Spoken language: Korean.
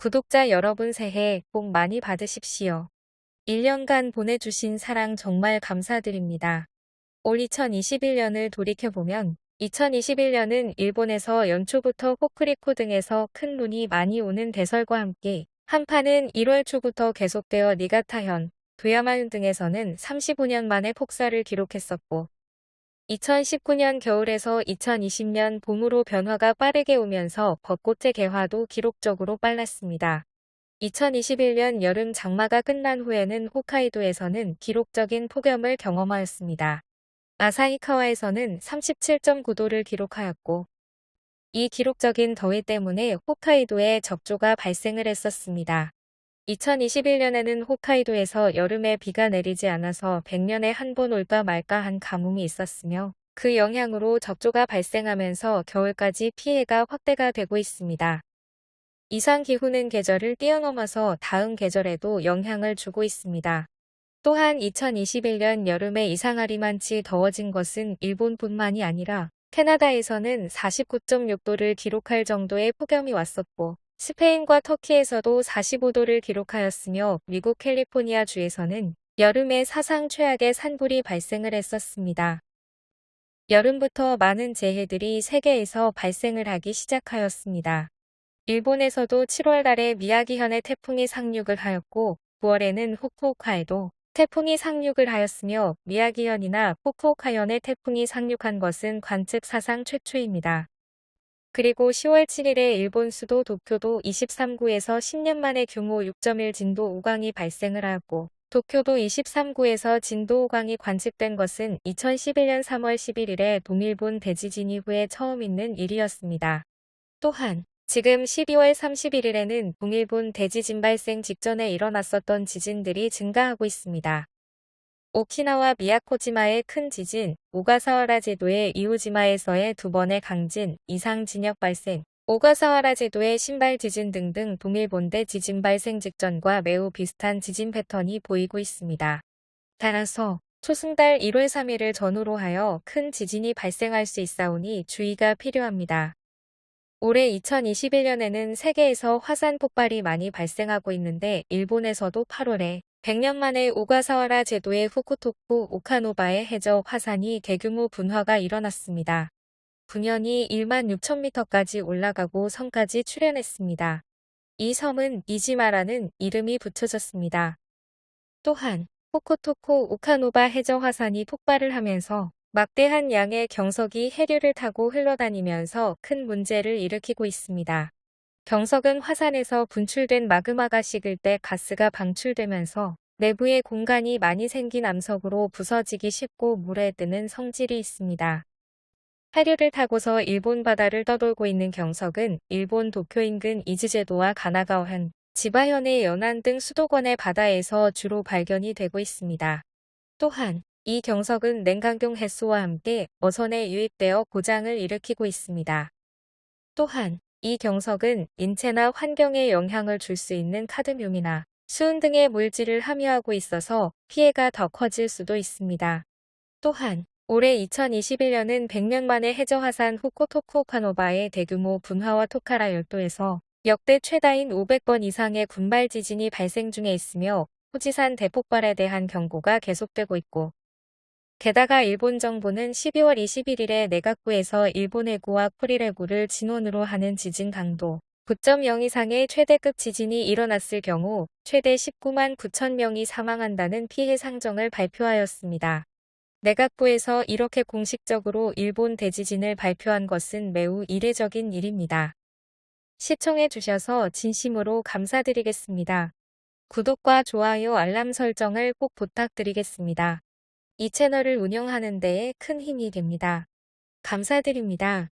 구독자 여러분 새해 복 많이 받으십시오. 1년간 보내주신 사랑 정말 감사드립니다. 올 2021년을 돌이켜보면 2021년은 일본에서 연초부터 호크리코 등에서 큰 눈이 많이 오는 대설과 함께 한파는 1월 초부터 계속되어 니가타현, 도야마현 등에서는 35년 만에 폭사를 기록했었고 2019년 겨울에서 2020년 봄으로 변화가 빠르게 오면서 벚꽃의 개화도 기록적으로 빨랐습니다. 2021년 여름 장마가 끝난 후에는 홋카이도에서는 기록적인 폭염을 경험하였습니다. 아사히카와에서는 37.9도를 기록하였고 이 기록적인 더위 때문에 홋카이도에 적조가 발생을 했었습니다. 2021년에는 홋카이도에서 여름에 비가 내리지 않아서 100년에 한 번 올까 말까 한 가뭄이 있었으며 그 영향으로 적조가 발생하면서 겨울까지 피해가 확대가 되고 있습니다. 이상 기후는 계절을 뛰어넘어서 다음 계절에도 영향을 주고 있습니다. 또한 2021년 여름에 이상하리만치 더워진 것은 일본뿐만이 아니라 캐나다에서는 49.6도를 기록할 정도의 폭염이 왔었고 스페인과 터키에서도 45도를 기록하였으며 미국 캘리포니아 주에서는 여름에 사상 최악의 산불이 발생을 했었습니다. 여름부터 많은 재해들이 세계에서 발생을 하기 시작하였습니다. 일본에서도 7월 달에 미야기현의 태풍이 상륙을 하였고 9월에는 후쿠오카에도 태풍이 상륙을 하였으며 미야기현이나 후쿠오카현의 태풍이 상륙한 것은 관측 사상 최초입니다. 그리고 10월 7일에 일본 수도 도쿄도 23구에서 10년 만에 규모 6.1 진도 5강이 발생을 하였고 도쿄도 23구에서 진도 5강이 관측된 것은 2011년 3월 11일에 동일본 대지진 이후에 처음 있는 일이었습니다. 또한 지금 12월 31일에는 동일본 대지진 발생 직전에 일어났었던 지진들이 증가하고 있습니다. 오키나와 미야코지마의 큰 지진, 오가사와라 제도의 이오지마에서의 두 번의 강진, 이상 진역 발생, 오가사와라 제도의 신발 지진 등등 동일본대 지진 발생 직전과 매우 비슷한 지진 패턴이 보이고 있습니다. 따라서 초승달 1월 3일을 전후로 하여 큰 지진이 발생할 수 있사오니 주의가 필요합니다. 올해 2021년에는 세계에서 화산 폭발이 많이 발생하고 있는데 일본에서도 8월에 100년 만에 오가사와라 제도의 후쿠토쿠 오카노바의 해저 화산이 대규모 분화가 일어났습니다. 분연이 1만 6천미터까지 올라가고 섬까지 출현했습니다. 이 섬은 이지마라는 이름이 붙여졌습니다. 또한 후쿠토쿠 오카노바 해저 화산이 폭발을 하면서 막대한 양의 경석이 해류를 타고 흘러다니면서 큰 문제를 일으키고 있습니다. 경석은 화산에서 분출된 마그마가 식을 때 가스가 방출되면서 내부에 공간이 많이 생긴 암석으로 부서지기 쉽고 물에 뜨는 성질이 있습니다. 해류를 타고서 일본 바다를 떠돌고 있는 경석은 일본 도쿄 인근 이즈제도와 가나가와현, 지바현의 연안 등 수도권의 바다에서 주로 발견이 되고 있습니다. 또한 이 경석은 냉각용 햇소와 함께 어선에 유입되어 고장을 일으키고 있습니다. 또한 이 경석은 인체나 환경에 영향을 줄 수 있는 카드뮴이나 수은 등의 물질을 함유하고 있어서 피해가 더 커질 수도 있습니다. 또한 올해 2021년은 100년 만에 해저화산 후코토쿠오카노바의 대규모 분화와 토카라 열도에서 역대 최다인 500번 이상의 군발 지진이 발생 중에 있으며 후지산 대폭발에 대한 경고가 계속되고 있고 게다가 일본 정부는 12월 21일에 내각부에서 일본 해구와 쿠릴해구를 진원으로 하는 지진 강도 9.0 이상의 최대급 지진이 일어났을 경우 최대 19만 9천 명이 사망한다는 피해 상정을 발표하였습니다. 내각부에서 이렇게 공식적으로 일본 대지진을 발표한 것은 매우 이례적인 일입니다. 시청해 주셔서 진심으로 감사드리겠습니다. 구독과 좋아요 알람 설정을 꼭 부탁드리겠습니다. 이 채널을 운영하는 데에 큰 힘이 됩니다. 감사드립니다.